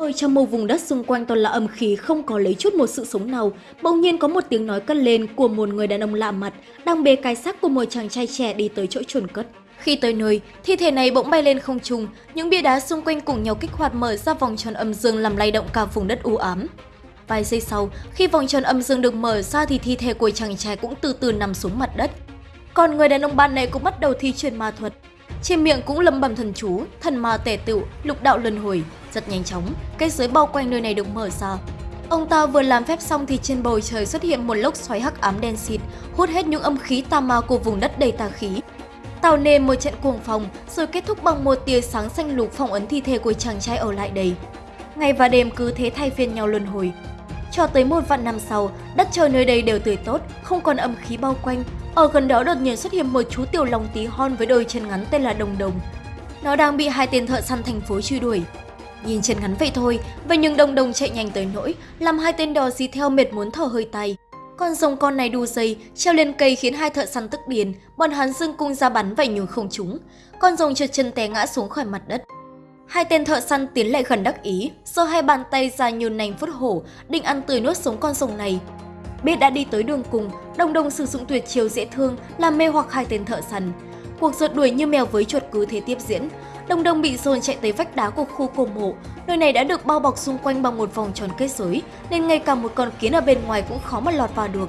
Ở trong một vùng đất xung quanh toàn là âm khí không có lấy chút một sự sống nào, bỗng nhiên có một tiếng nói cất lên của một người đàn ông lạ mặt, đang bê cái xác của một chàng trai trẻ đi tới chỗ chôn cất. Khi tới nơi, thi thể này bỗng bay lên không trung, những bia đá xung quanh cùng nhau kích hoạt mở ra vòng tròn âm dương làm lay động cả vùng đất u ám. Vài giây sau, khi vòng tròn âm dương được mở ra thì thi thể của chàng trai cũng từ từ nằm xuống mặt đất. Còn người đàn ông ban này cũng bắt đầu thi triển ma thuật. Trên miệng cũng lầm bầm thần chú, thần ma tề tựu, lục đạo luân hồi. Rất nhanh chóng, cái giới bao quanh nơi này được mở ra. Ông ta vừa làm phép xong thì trên bầu trời xuất hiện một lốc xoáy hắc ám đen xịt, hút hết những âm khí tà ma của vùng đất đầy tà khí. Tạo nên một trận cuồng phong, rồi kết thúc bằng một tia sáng xanh lục phong ấn thi thể của chàng trai ở lại đây. Ngày và đêm cứ thế thay phiên nhau luân hồi. Cho tới một vạn năm sau, đất trời nơi đây đều tươi tốt, không còn âm khí bao quanh. Ở gần đó đột nhiên xuất hiện một chú tiểu lòng tí hon với đôi chân ngắn tên là Đồng Đồng. Nó đang bị hai tên thợ săn thành phố truy đuổi. Nhìn chân ngắn vậy thôi, vậy nhưng Đồng Đồng chạy nhanh tới nỗi, làm hai tên đò dí theo mệt muốn thở hơi tay. Con rồng con này đu dây, treo lên cây khiến hai thợ săn tức điên, bọn hắn dưng cung ra bắn vậy nhưng không trúng. Con rồng trượt chân té ngã xuống khỏi mặt đất. Hai tên thợ săn tiến lại gần đắc ý, giơ hai bàn tay ra như nành phút hổ, định ăn tươi nuốt sống con rồng này. Biết đã đi tới đường cùng, đồng đồng sử dụng tuyệt chiêu dễ thương làm mê hoặc hai tên thợ săn. Cuộc rượt đuổi như mèo với chuột cứ thế tiếp diễn. Đồng đồng bị dồn chạy tới vách đá của khu cổ mộ. Nơi này đã được bao bọc xung quanh bằng một vòng tròn kết giới, nên ngay cả một con kiến ở bên ngoài cũng khó mà lọt vào được.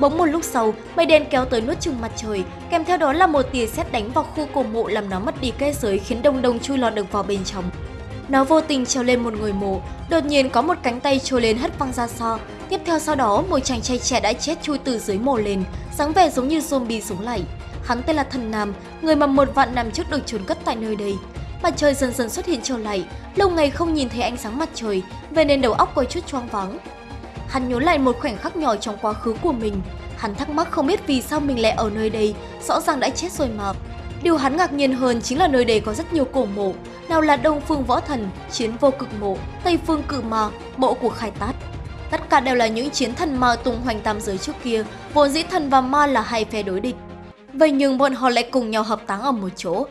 Bỗng một lúc sau, mây đen kéo tới nuốt chừng mặt trời, kèm theo đó là một tia sét đánh vào khu cổ mộ làm nó mất đi kết giới khiến đồng đồng chui lọt được vào bên trong. Nó vô tình trèo lên một người mộ, đột nhiên có một cánh tay trôi lên hất văng ra xa. Tiếp theo sau đó, một chàng trai trẻ đã chết chui từ dưới mộ lên, dáng vẻ giống như zombie sống lại. Hắn tên là Thần Nam, người mà một vạn năm trước được trốn cất tại nơi đây. Mặt trời dần dần xuất hiện trở lại, lâu ngày không nhìn thấy ánh sáng mặt trời, về nên đầu óc có chút choáng váng. Hắn nhớ lại một khoảnh khắc nhỏ trong quá khứ của mình. Hắn thắc mắc không biết vì sao mình lại ở nơi đây, rõ ràng đã chết rồi mà. Điều hắn ngạc nhiên hơn chính là nơi đây có rất nhiều cổ mộ, nào là Đông Phương Võ Thần, Chiến Vô Cực Mộ, Tây Phương Cự Ma, Mộ của Khai Tát. Tất cả đều là những chiến thần ma tung hoành tam giới trước kia, vốn dĩ thần và ma là hai phe đối địch. Vậy nhưng bọn họ lại cùng nhau hợp táng ở một chỗ.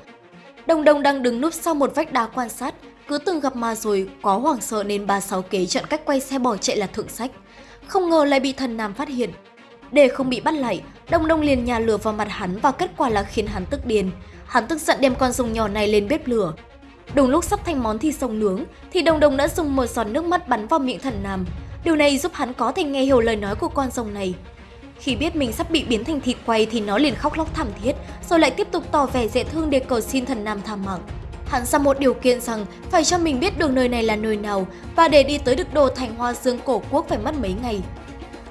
Đồng Đồng đang đứng núp sau một vách đá quan sát, cứ từng gặp ma rồi, quá hoảng sợ nên bà sáu kế chọn cách quay xe bỏ chạy là thượng sách. Không ngờ lại bị thần nam phát hiện. Để không bị bắt lại, Đông Đông liền nhà lửa vào mặt hắn và kết quả là khiến hắn tức điên. Hắn tức giận đem con rồng nhỏ này lên bếp lửa. Đúng lúc sắp thành món thịt sông nướng, thì Đông Đông đã dùng một giọt nước mắt bắn vào miệng thần nam. Điều này giúp hắn có thể nghe hiểu lời nói của con rồng này. Khi biết mình sắp bị biến thành thịt quay thì nó liền khóc lóc thảm thiết, rồi lại tiếp tục tỏ vẻ dễ thương để cầu xin thần nam tha mạng. Hắn ra một điều kiện rằng phải cho mình biết được nơi này là nơi nào và để đi tới được đồ thành hoa dương cổ quốc phải mất mấy ngày.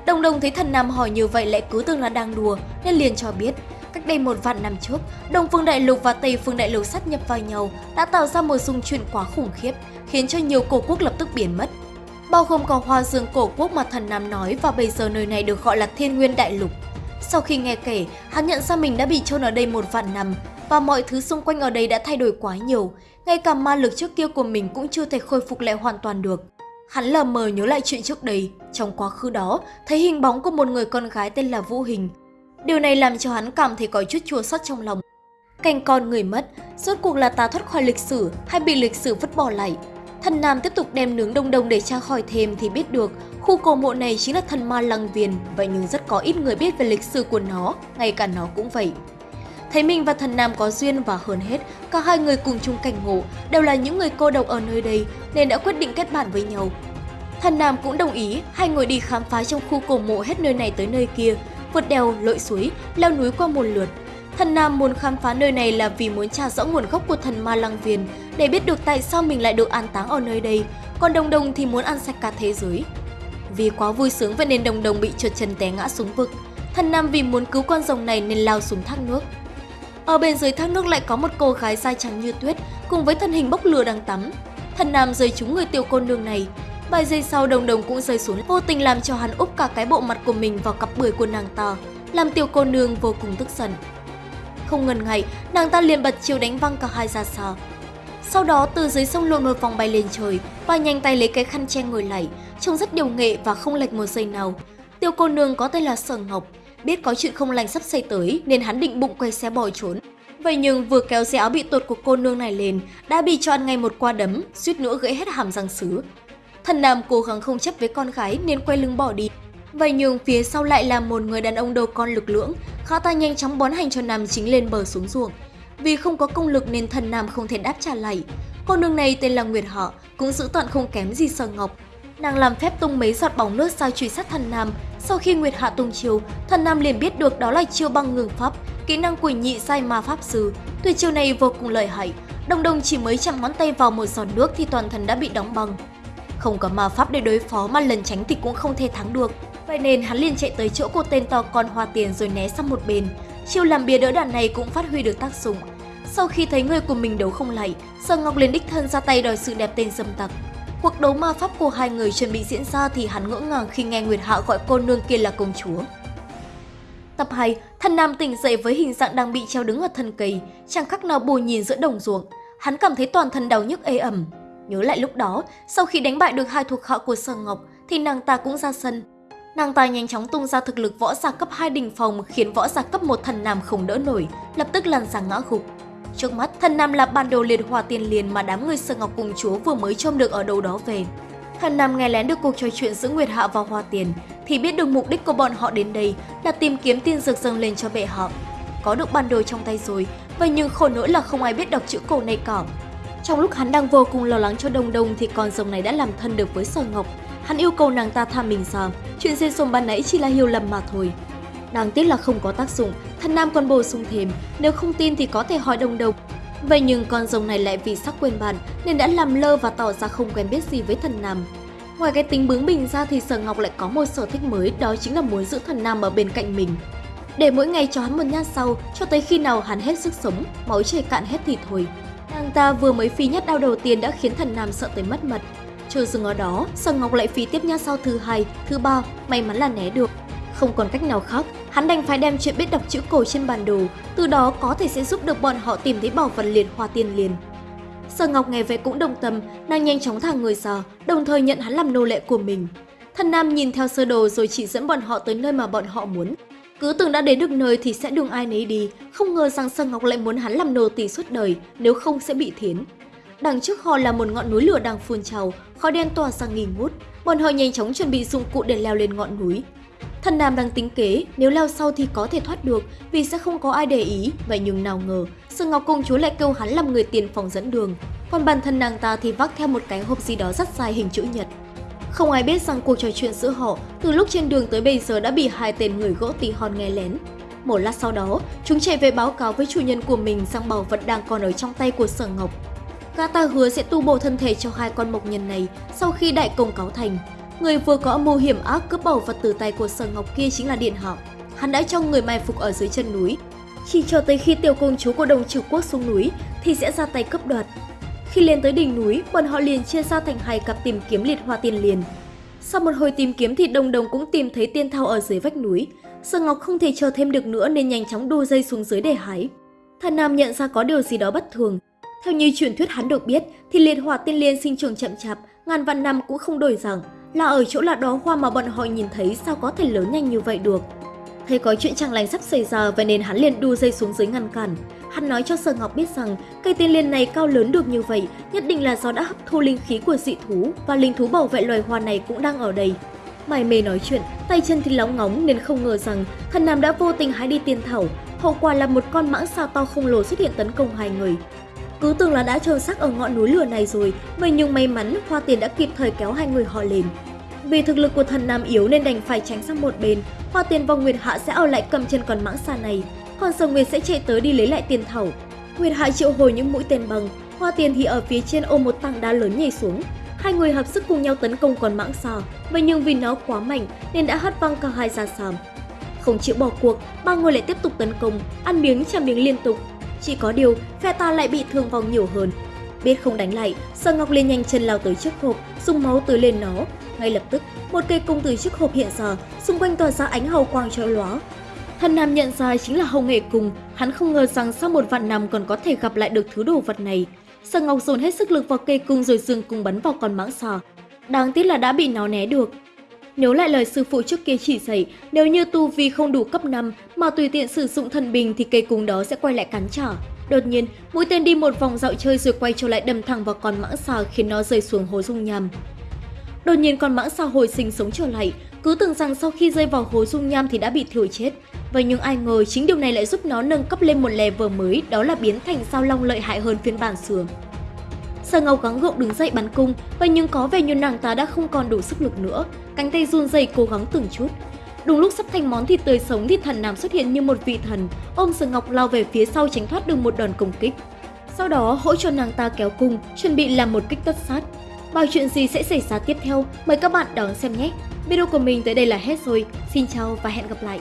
Đồng đồng thấy thần nam hỏi như vậy lại cứ tưởng là đang đùa nên liền cho biết cách đây một vạn năm trước, Đông Phương Đại Lục và Tây Phương Đại Lục sát nhập vào nhau đã tạo ra một xung chuyển quá khủng khiếp, khiến cho nhiều cổ quốc lập tức biến mất. Bao gồm cả hoa dương cổ quốc mà thần Nam nói và bây giờ nơi này được gọi là Thiên Nguyên Đại Lục. Sau khi nghe kể, hắn nhận ra mình đã bị chôn ở đây một vạn năm và mọi thứ xung quanh ở đây đã thay đổi quá nhiều. Ngay cả ma lực trước kia của mình cũng chưa thể khôi phục lại hoàn toàn được. Hắn lờ mờ nhớ lại chuyện trước đây, trong quá khứ đó, thấy hình bóng của một người con gái tên là Vũ Hình. Điều này làm cho hắn cảm thấy có chút chua xót trong lòng. Cành con người mất, rốt cuộc là ta thoát khỏi lịch sử hay bị lịch sử vứt bỏ lại. Thần Nam tiếp tục đem nướng đông đông để tra hỏi thêm thì biết được khu cổ mộ này chính là thần ma lăng viền, vậy nhưng rất có ít người biết về lịch sử của nó, ngay cả nó cũng vậy. Thấy mình và thần Nam có duyên và hơn hết, cả hai người cùng chung cảnh ngộ, đều là những người cô độc ở nơi đây nên đã quyết định kết bạn với nhau. Thần Nam cũng đồng ý, hai người đi khám phá trong khu cổ mộ hết nơi này tới nơi kia, vượt đèo, lội suối, leo núi qua một lượt. Thần Nam muốn khám phá nơi này là vì muốn tra rõ nguồn gốc của thần ma lăng viền, để biết được tại sao mình lại được an táng ở nơi đây, còn Đồng Đồng thì muốn ăn sạch cả thế giới. Vì quá vui sướng vậy nên Đồng Đồng bị trượt chân té ngã xuống vực. Thần Nam vì muốn cứu con rồng này nên lao xuống thác nước. Ở bên dưới thác nước lại có một cô gái da trắng như tuyết cùng với thân hình bốc lửa đang tắm. Thần Nam rơi trúng người tiểu cô nương này. Vài giây sau đồng đồng cũng rơi xuống vô tình làm cho hắn úp cả cái bộ mặt của mình vào cặp bưởi của nàng ta, làm tiểu cô nương vô cùng tức giận. Không ngần ngại, nàng ta liền bật chiêu đánh văng cả hai ra xa. Sau đó từ dưới sông lộn một vòng bay lên trời và nhanh tay lấy cái khăn che ngồi lại, trông rất điều nghệ và không lệch một giây nào. Tiểu cô nương có tên là Sở Ngọc, biết có chuyện không lành sắp xảy tới nên hắn định bụng quay xe bỏ trốn. Vậy nhưng vừa kéo xe áo bị tột của cô nương này lên, đã bị cho ăn ngay một qua đấm, suýt nữa gãy hết hàm răng sứ. Thần Nam cố gắng không chấp với con gái nên quay lưng bỏ đi. Vậy nhưng phía sau lại là một người đàn ông đầu con lực lưỡng, khá ta nhanh chóng bón hành cho Nam chính lên bờ xuống ruộng. Vì không có công lực nên thần Nam không thể đáp trả lại. Cô nương này tên là Nguyệt Họ, cũng giữ tận không kém gì Sở Ngọc. Nàng làm phép tung mấy giọt bóng nước sao truy sát thần Nam. Sau khi Nguyệt Hạ tung chiều, thần Nam liền biết được đó là chiêu băng ngừng pháp, kỹ năng quỷ nhị sai ma pháp sư. Tuyệt chiêu này vô cùng lợi hại, đồng đồng chỉ mới chạm ngón tay vào một giọt nước thì toàn thân đã bị đóng băng. Không có ma pháp để đối phó mà lần tránh thì cũng không thể thắng được. Vậy nên hắn liền chạy tới chỗ cô tên to con hoa tiền rồi né sang một bên. Chiêu làm bia đỡ đạn này cũng phát huy được tác dụng. Sau khi thấy người của mình đấu không lại, Sở Ngọc liền đích thân ra tay đòi sự đẹp tên dâm tặc. Cuộc đấu ma pháp của hai người chuẩn bị diễn ra thì hắn ngỡ ngàng khi nghe Nguyệt Hạ gọi cô nương kia là công chúa. Tập 2, thần nam tỉnh dậy với hình dạng đang bị treo đứng ở thân cây, chẳng khác nào bù nhìn giữa đồng ruộng. Hắn cảm thấy toàn thân đau nhức ê ẩm. Nhớ lại lúc đó, sau khi đánh bại được hai thuộc hạ của Sở Ngọc thì nàng ta cũng ra sân. Nàng ta nhanh chóng tung ra thực lực võ giả cấp 2 đỉnh phòng khiến võ giả cấp 1 thần nam không đỡ nổi, lập tức lăn ra ngã gục. Trước mắt, thần nam là bản đồ liệt hòa tiền liền mà đám người sơ Ngọc cùng chúa vừa mới trông được ở đâu đó về. Thần nam nghe lén được cuộc trò chuyện giữa Nguyệt Hạ và Hoa Tiền, thì biết được mục đích của bọn họ đến đây là tìm kiếm tiên dược dâng lên cho bệ họ. Có được bản đồ trong tay rồi, vậy nhưng khổ nỗi là không ai biết đọc chữ cổ này cả. Trong lúc hắn đang vô cùng lo lắng cho Đông Đông thì con rồng này đã làm thân được với Sở Ngọc. Hắn yêu cầu nàng ta tha mình ra, chuyện dê sồn ban nãy chỉ là hiểu lầm mà thôi. Đáng tiếc là không có tác dụng, thần nam còn bổ sung thêm, nếu không tin thì có thể hỏi đồng Đông. Vậy nhưng con rồng này lại vì sắc quên bạn nên đã làm lơ và tỏ ra không quen biết gì với thần nam. Ngoài cái tính bướng bỉnh ra thì Sở Ngọc lại có một sở thích mới đó chính là muốn giữ thần nam ở bên cạnh mình. Để mỗi ngày cho hắn một nhát sau cho tới khi nào hắn hết sức sống, máu chảy cạn hết thì thôi. Nàng ta vừa mới phi nhát đau đầu tiên đã khiến thần nam sợ tới mất mật. Chưa dừng ở đó, Sở Ngọc lại phi tiếp nhát sau thứ hai, thứ ba, may mắn là né được. Không còn cách nào khác, hắn đành phải đem chuyện biết đọc chữ cổ trên bản đồ, từ đó có thể sẽ giúp được bọn họ tìm thấy bảo vật liền hoa tiên liền. Sở Ngọc nghe vậy cũng đồng tâm, nàng nhanh chóng thả người ra, đồng thời nhận hắn làm nô lệ của mình. Thần Nam nhìn theo sơ đồ rồi chỉ dẫn bọn họ tới nơi mà bọn họ muốn. Cứ tưởng đã đến được nơi thì sẽ đường ai nấy đi, không ngờ rằng Sở Ngọc lại muốn hắn làm nô tỳ suốt đời, nếu không sẽ bị thiến. Đằng trước họ là một ngọn núi lửa đang phun trào, khói đen tỏa sang nghi ngút. Bọn họ nhanh chóng chuẩn bị dụng cụ để leo lên ngọn núi. Thần Nam đang tính kế, nếu leo sau thì có thể thoát được vì sẽ không có ai để ý, vậy nhưng nào ngờ, Sương Ngọc Công Chúa lại kêu hắn làm người tiền phòng dẫn đường, còn bản thân nàng ta thì vác theo một cái hộp gì đó rất dài hình chữ nhật. Không ai biết rằng cuộc trò chuyện giữa họ từ lúc trên đường tới bây giờ đã bị hai tên người gỗ tí hon nghe lén. Một lát sau đó, chúng chạy về báo cáo với chủ nhân của mình rằng bảo vật đang còn ở trong tay của Sở Ngọc. Gã ta hứa sẽ tu bổ thân thể cho hai con mộc nhân này sau khi đại công cáo thành. Người vừa có âm mưu hiểm ác cướp bảo vật từ tay của Sở Ngọc kia chính là Điện Hạo. Hắn đã cho người mai phục ở dưới chân núi. Chỉ cho tới khi tiểu công chúa của đồng trừ quốc xuống núi thì sẽ ra tay cướp đoạt. Khi lên tới đỉnh núi, bọn họ liền chia ra thành hai cặp tìm kiếm liệt hoa tiên liền. Sau một hồi tìm kiếm thì đồng đồng cũng tìm thấy tiên thao ở dưới vách núi. Sở Ngọc không thể chờ thêm được nữa nên nhanh chóng đu dây xuống dưới để hái. Thần Nam nhận ra có điều gì đó bất thường. Theo như truyền thuyết hắn được biết thì liệt hỏa tiên liên sinh trưởng chậm chạp, ngàn vạn năm cũng không đổi rằng là ở chỗ là đó hoa mà bọn họ nhìn thấy sao có thể lớn nhanh như vậy được. Thấy có chuyện chẳng lành sắp xảy ra vậy nên hắn liền đu dây xuống dưới ngăn cản. Hắn nói cho Sở Ngọc biết rằng cây tiên liên này cao lớn được như vậy nhất định là do đã hấp thu linh khí của dị thú và linh thú bảo vệ loài hoa này cũng đang ở đây. Mày mê nói chuyện, tay chân thì lóng ngóng nên không ngờ rằng thần nam đã vô tình hái đi tiên thảo. Hậu quả là một con mãng sao to khổng lồ xuất hiện tấn công hai người. Cứ tưởng là đã trôn xác ở ngọn núi lửa này rồi, vậy nhưng may mắn Hoa Tiền đã kịp thời kéo hai người họ lên. Vì thực lực của thần nam yếu nên đành phải tránh sang một bên, Hoa Tiền và Nguyệt Hạ sẽ ở lại cầm chân con mãng xà này, còn Sở Nguyệt sẽ chạy tới đi lấy lại tiền thảo. Nguyệt Hạ triệu hồi những mũi tên bằng, Hoa Tiền thì ở phía trên ôm một tảng đá lớn nhảy xuống. Hai người hợp sức cùng nhau tấn công con mãng xà, vậy nhưng vì nó quá mạnh nên đã hất văng cả hai ra sàm. Không chịu bỏ cuộc, ba người lại tiếp tục tấn công, ăn miếng trả miếng liên tục. Chỉ có điều, phe ta lại bị thương vong nhiều hơn. Biết không đánh lại, Sở Ngọc liền nhanh chân lao tới trước hộp, dùng máu tưới lên nó. Ngay lập tức, một cây cung từ chiếc hộp hiện ra, xung quanh tỏa ra ánh hào quang chói lóa. Thần Nam nhận ra chính là hầu nghệ cung, hắn không ngờ rằng sau một vạn năm còn có thể gặp lại được thứ đồ vật này. Sở Ngọc dồn hết sức lực vào cây cung rồi dương cung bắn vào con mãng xà. Đáng tiếc là đã bị nó né được. Nhớ lại lời sư phụ trước kia chỉ dạy, nếu như tu vi không đủ cấp 5 mà tùy tiện sử dụng thần bình thì cây cung đó sẽ quay lại cắn trả. Đột nhiên, mũi tên đi một vòng dạo chơi rồi quay trở lại đâm thẳng vào con mãng xà khiến nó rơi xuống hố dung nham. Đột nhiên con mãng xà hồi sinh sống trở lại, cứ tưởng rằng sau khi rơi vào hố dung nham thì đã bị thiểu chết. Vậy nhưng ai ngờ chính điều này lại giúp nó nâng cấp lên một level mới, đó là biến thành sao long lợi hại hơn phiên bản xưa. Sở Ngọc gắng gượng đứng dậy bắn cung, vậy nhưng có vẻ như nàng ta đã không còn đủ sức lực nữa, cánh tay run rẩy cố gắng từng chút. Đúng lúc sắp thành món thịt tươi sống thì thần nam xuất hiện như một vị thần, ôm Sở Ngọc lao về phía sau tránh thoát được một đòn công kích. Sau đó hỗ trợ nàng ta kéo cung, chuẩn bị làm một kích tất sát. Bao chuyện gì sẽ xảy ra tiếp theo, mời các bạn đón xem nhé! Video của mình tới đây là hết rồi, xin chào và hẹn gặp lại!